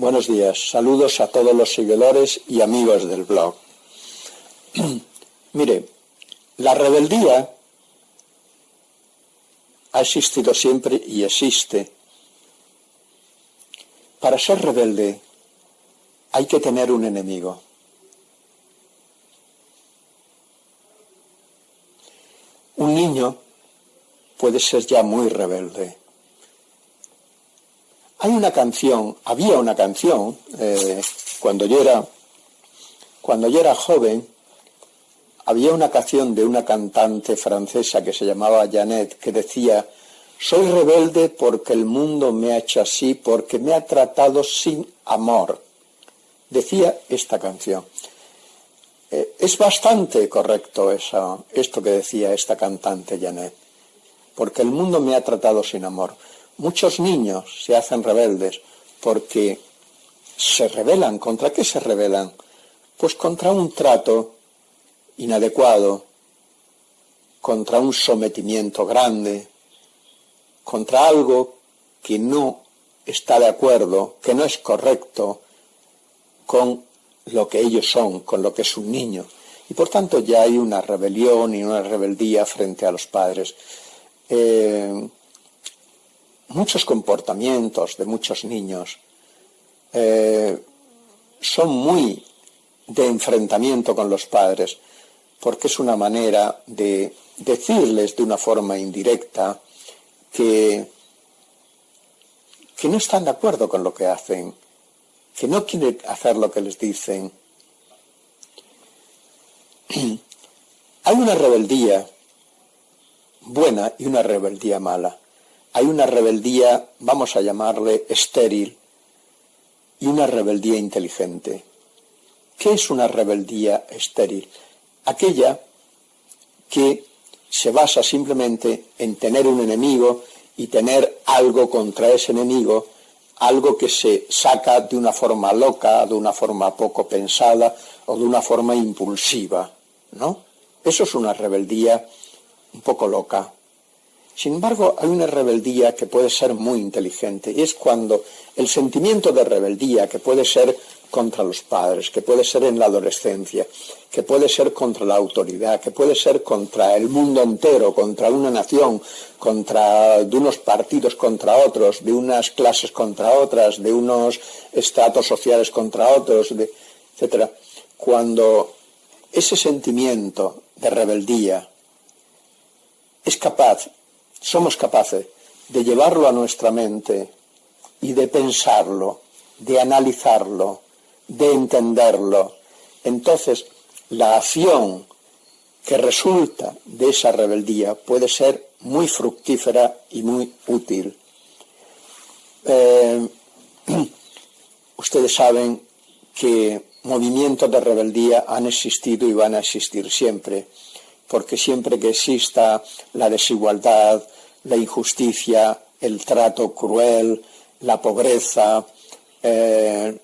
Buenos días, saludos a todos los seguidores y amigos del blog. Mire, la rebeldía ha existido siempre y existe. Para ser rebelde hay que tener un enemigo. Un niño puede ser ya muy rebelde. Hay una canción, había una canción, eh, cuando yo era cuando yo era joven, había una canción de una cantante francesa que se llamaba Janet que decía, soy rebelde porque el mundo me ha hecho así, porque me ha tratado sin amor. Decía esta canción. Eh, es bastante correcto eso, esto que decía esta cantante Janet, porque el mundo me ha tratado sin amor. Muchos niños se hacen rebeldes porque se rebelan. ¿Contra qué se rebelan? Pues contra un trato inadecuado, contra un sometimiento grande, contra algo que no está de acuerdo, que no es correcto con lo que ellos son, con lo que es un niño. Y por tanto ya hay una rebelión y una rebeldía frente a los padres. Eh, muchos comportamientos de muchos niños eh, son muy de enfrentamiento con los padres porque es una manera de decirles de una forma indirecta que, que no están de acuerdo con lo que hacen, que no quieren hacer lo que les dicen. Hay una rebeldía buena y una rebeldía mala. Hay una rebeldía, vamos a llamarle estéril, y una rebeldía inteligente. ¿Qué es una rebeldía estéril? aquella que se basa simplemente en tener un enemigo y tener algo contra ese enemigo, algo que se saca de una forma loca, de una forma poco pensada o de una forma impulsiva, ¿no? Eso es una rebeldía un poco loca. Sin embargo, hay una rebeldía que puede ser muy inteligente y es cuando el sentimiento de rebeldía, que puede ser contra los padres, que puede ser en la adolescencia, que puede ser contra la autoridad, que puede ser contra el mundo entero, contra una nación, contra de unos partidos contra otros, de unas clases contra otras, de unos estratos sociales contra otros, de, etcétera. Cuando ese sentimiento de rebeldía es capaz, somos capaces de llevarlo a nuestra mente y de pensarlo, de analizarlo, de entenderlo. Entonces, la acción que resulta de esa rebeldía puede ser muy fructífera y muy útil. Eh, ustedes saben que movimientos de rebeldía han existido y van a existir siempre, porque siempre que exista la desigualdad, la injusticia, el trato cruel, la pobreza, eh,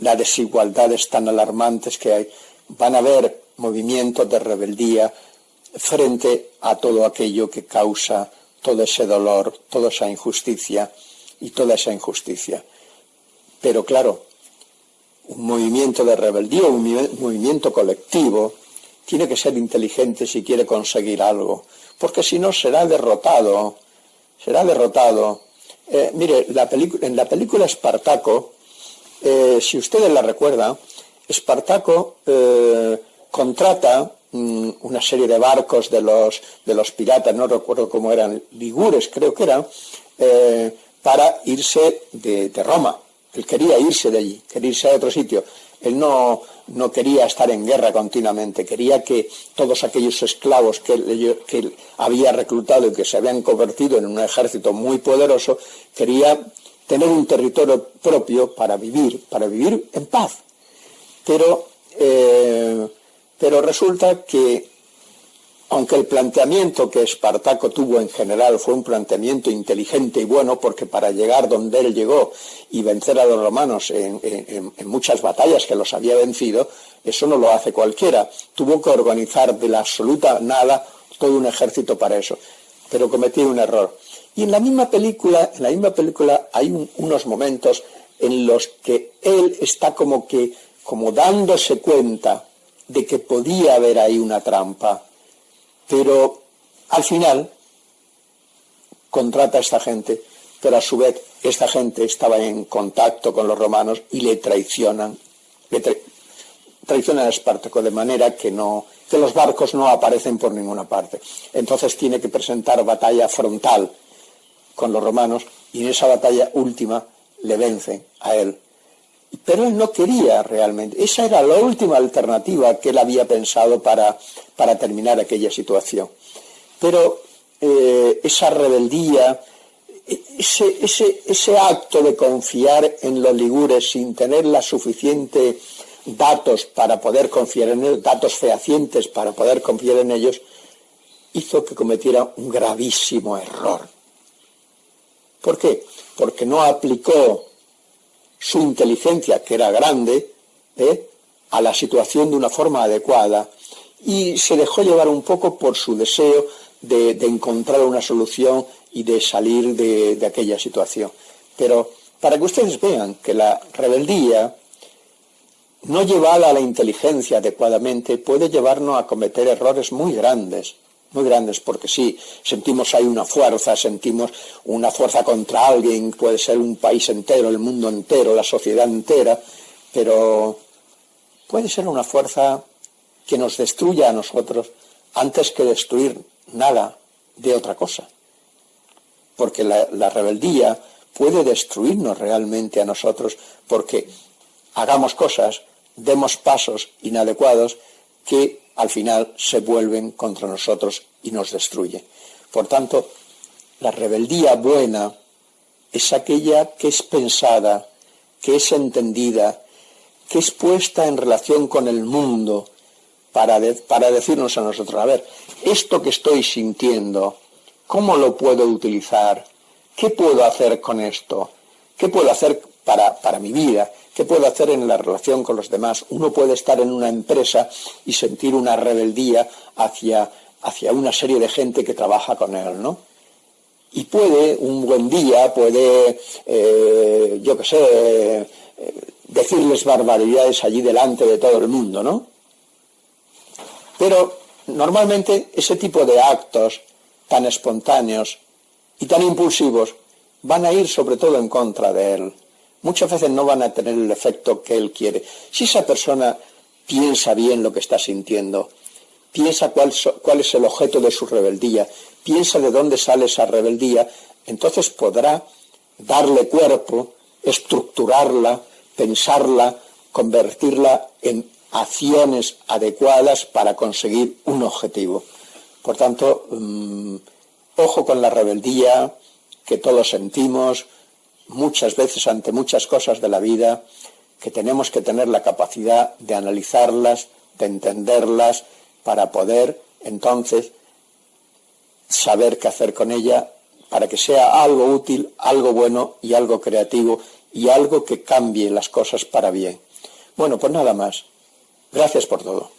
las desigualdades tan alarmantes que hay, van a haber movimientos de rebeldía frente a todo aquello que causa todo ese dolor, toda esa injusticia y toda esa injusticia. Pero claro, un movimiento de rebeldía, un movimiento colectivo, tiene que ser inteligente si quiere conseguir algo, porque si no será derrotado, será derrotado. Eh, mire, en la película Espartaco, eh, si ustedes la recuerdan, Espartaco eh, contrata mm, una serie de barcos de los, de los piratas, no recuerdo cómo eran, ligures creo que eran, para irse de, Roma. Él quería irse de allí, quería irse a otro sitio. Él no, no quería estar en guerra continuamente, quería que todos aquellos esclavos que que había reclutado y que se habían convertido en un ejército muy poderoso, quería tener un territorio propio para vivir, para vivir en paz. Pero, eh, pero resulta que, aunque el planteamiento que Espartaco tuvo en general fue un planteamiento inteligente y bueno, porque para llegar donde él llegó y vencer a los romanos en, muchas batallas que los había vencido, eso no lo hace cualquiera. Tuvo que organizar de la absoluta nada todo un ejército para eso. Pero cometió un error y en la misma película, en la misma película hay unos momentos en los que él está como que, como dándose cuenta de que podía haber ahí una trampa, pero al final contrata a esta gente, pero a su vez esta gente estaba en contacto con los romanos y le traicionan, le traicionan a Espartaco de manera que no que los barcos no aparecen por ninguna parte. Entonces tiene que presentar batalla frontal con los romanos y en esa batalla última le vencen a él. Pero él no quería realmente. Esa era la última alternativa que él había pensado para, para terminar aquella situación. Pero eh, esa rebeldía, ese, ese, ese acto de confiar en los ligures sin tener la suficiente datos para poder confiar en ellos, datos fehacientes para poder confiar en ellos, hizo que cometiera un gravísimo error. ¿Por qué? Porque no aplicó su inteligencia, que era grande, ¿eh? a la situación de una forma adecuada y se dejó llevar un poco por su deseo de, encontrar una solución y de salir de, de aquella situación. Pero para que ustedes vean que la rebeldía, no llevada a la inteligencia adecuadamente puede llevarnos a cometer errores muy grandes, muy grandes, porque sí, sentimos ahí una fuerza, sentimos una fuerza contra alguien, puede ser un país entero, el mundo entero, la sociedad entera, pero puede ser una fuerza que nos destruya a nosotros antes que destruir nada de otra cosa. Porque la rebeldía puede destruirnos realmente a nosotros porque hagamos cosas demos pasos inadecuados que al final se vuelven contra nosotros y nos destruye. Por tanto, la rebeldía buena es aquella que es pensada, que es entendida, que es puesta en relación con el mundo para, para decirnos a nosotros, a ver, esto que estoy sintiendo, ¿cómo lo puedo utilizar? ¿Qué puedo hacer con esto? ¿Qué puedo hacer para, para mi vida? ¿Qué puedo hacer en la relación con los demás? Uno puede estar en una empresa y sentir una rebeldía hacia, hacia una serie de gente que trabaja con él, ¿no? Y puede, un buen día, puede, eh, yo qué sé, eh, decirles barbaridades allí delante de todo el mundo, ¿no? Pero normalmente ese tipo de actos tan espontáneos y tan impulsivos van a ir sobre todo en contra de él muchas veces no van a tener el efecto que él quiere. Si esa persona piensa bien lo que está sintiendo, piensa cuál, es el objeto de su rebeldía, piensa de dónde sale esa rebeldía, entonces podrá darle cuerpo, estructurarla, pensarla, convertirla en acciones adecuadas para conseguir un objetivo. Por tanto, mm, ojo con la rebeldía que todos sentimos, muchas veces ante muchas cosas de la vida que tenemos que tener la capacidad de analizarlas, de entenderlas, para poder entonces saber qué hacer con ella, para que sea algo útil, algo bueno y algo creativo y algo que cambie las cosas para bien. Bueno, pues nada más. Gracias por todo.